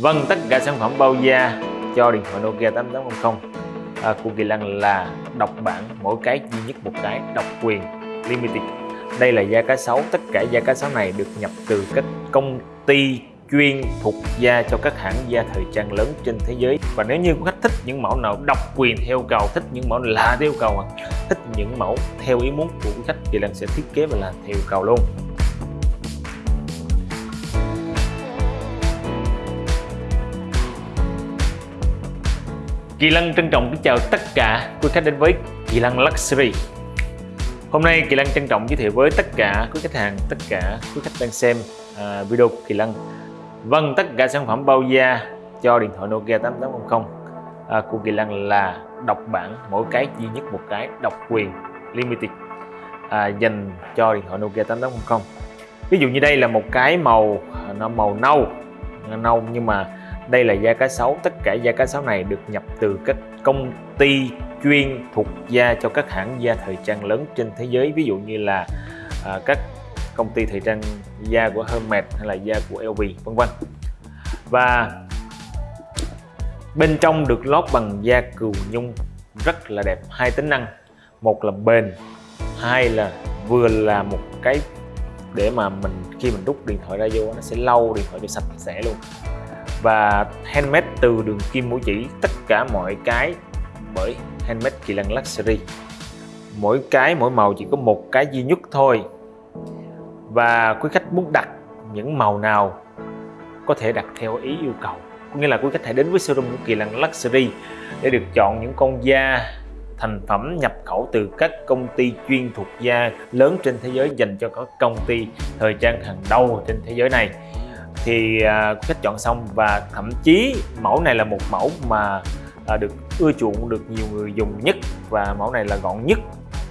Vâng, tất cả sản phẩm bao da cho điện thoại Nokia 8800 à, của Kỳ Lân là độc bản mỗi cái duy nhất một cái độc quyền limited. Đây là da cá sấu, tất cả da cá sấu này được nhập từ các công ty chuyên thuộc da cho các hãng da thời trang lớn trên thế giới và nếu như khách thích những mẫu nào độc quyền theo cầu thích những mẫu lạ theo cầu à, thích những mẫu theo ý muốn của khách thì Lân sẽ thiết kế và làm theo cầu luôn Kỳ Lân trân trọng kính chào tất cả quý khách đến với Kỳ Lân Luxury. Hôm nay Kỳ Lân trân trọng giới thiệu với tất cả quý khách hàng, tất cả quý khách đang xem uh, video của Kỳ Lân. Vâng, tất cả sản phẩm bao da cho điện thoại Nokia 8800 uh, à, của Kỳ Lân là độc bản mỗi cái duy nhất một cái độc quyền limited uh, dành cho điện thoại Nokia 8800 Ví dụ như đây là một cái màu nó màu nâu nâu nhưng mà đây là da cá sấu, tất cả da cá sấu này được nhập từ các công ty chuyên thuộc da cho các hãng da thời trang lớn trên thế giới. Ví dụ như là à, các công ty thời trang da của Hermes hay là da của LV vân vân. Và bên trong được lót bằng da cừu nhung rất là đẹp hai tính năng. Một là bền hai là vừa là một cái để mà mình khi mình rút điện thoại ra vô nó sẽ lau điện thoại cho sạch sẽ luôn và handmade từ đường kim mũi chỉ, tất cả mọi cái bởi handmade kỳ lân luxury. Mỗi cái, mỗi màu chỉ có một cái duy nhất thôi. Và quý khách muốn đặt những màu nào có thể đặt theo ý yêu cầu. Có nghĩa là quý khách hãy đến với showroom của kỳ lân luxury để được chọn những con da, thành phẩm nhập khẩu từ các công ty chuyên thuộc da lớn trên thế giới dành cho các công ty thời trang hàng đầu trên thế giới này thì à, khách chọn xong và thậm chí mẫu này là một mẫu mà à, được ưa chuộng được nhiều người dùng nhất và mẫu này là gọn nhất.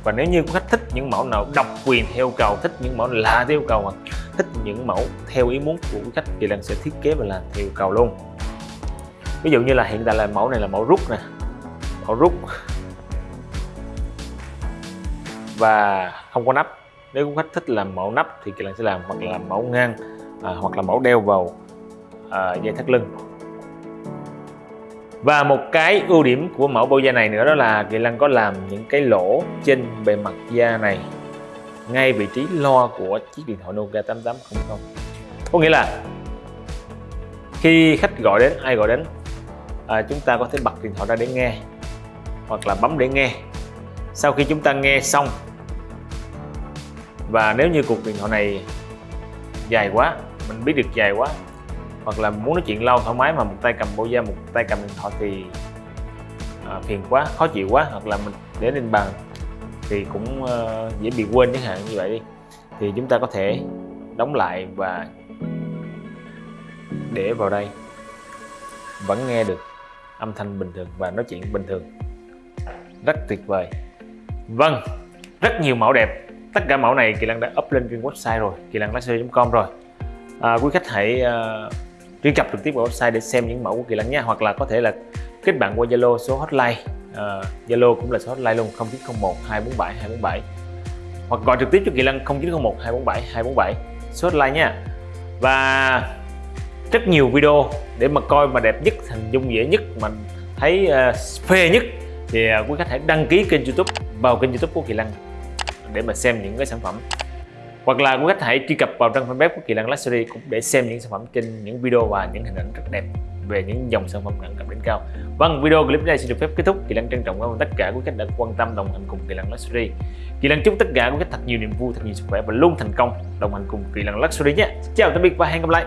Và nếu như khách thích những mẫu nào độc quyền theo cầu, thích những mẫu lạ theo cầu hoặc thích những mẫu theo ý muốn của khách thì lần sẽ thiết kế và làm theo cầu luôn. Ví dụ như là hiện tại là mẫu này là mẫu rút nè, mẫu rút. Và không có nắp. Nếu khách thích làm mẫu nắp thì kỳ lần sẽ làm hoặc là mẫu ngang à, hoặc là mẫu đeo vào à, dây thắt lưng. Và một cái ưu điểm của mẫu bao da này nữa đó là Kỳ Lân có làm những cái lỗ trên bề mặt da này ngay vị trí lo của chiếc điện thoại Nokia 8800 có nghĩa là khi khách gọi đến ai gọi đến à, chúng ta có thể bật điện thoại ra để nghe hoặc là bấm để nghe. Sau khi chúng ta nghe xong và nếu như cuộc điện thoại này dài quá mình biết được dài quá. Hoặc là muốn nói chuyện lâu thoải mái mà một tay cầm bao da một tay cầm điện thoại thì à, phiền quá khó chịu quá. Hoặc là mình để lên bàn thì cũng uh, dễ bị quên chẳng hạn như vậy đi. Thì chúng ta có thể đóng lại và để vào đây. Vẫn nghe được âm thanh bình thường và nói chuyện bình thường. Rất tuyệt vời. Vâng rất nhiều mẫu đẹp tất cả mẫu này kỳ lân đã up lên trên website rồi kỳ lân com rồi. À, quý khách hãy uh, truy cập trực tiếp vào website để xem những mẫu của kỳ lân nha hoặc là có thể là kết bạn qua zalo số hotline. À, zalo uh, cũng là số hotline luôn 0901 247 247 hoặc gọi trực tiếp cho kỳ lân 0901 247 247 số hotline nha. Và rất nhiều video để mà coi mà đẹp nhất hình dung dễ nhất mà thấy uh, phê nhất thì uh, quý khách hãy đăng ký kênh youtube vào kênh youtube của kỳ lân để mà xem những cái sản phẩm hoặc là quý khách hãy truy cập vào trang fanpage của Kỳ Lân Luxury cũng để xem những sản phẩm trên những video và những hình ảnh rất đẹp về những dòng sản phẩm đẳng cấp đỉnh cao. Vâng, video clip này xin được phép kết thúc. Kỳ Lân trân trọng cảm ơn tất cả quý khách đã quan tâm đồng hành cùng Kỳ Lân Luxury. Kỳ Lân chúc tất cả quý khách thật nhiều niềm vui, thật nhiều sức khỏe và luôn thành công đồng hành cùng Kỳ Lân Luxury nhé. chào tạm biệt và hẹn gặp lại.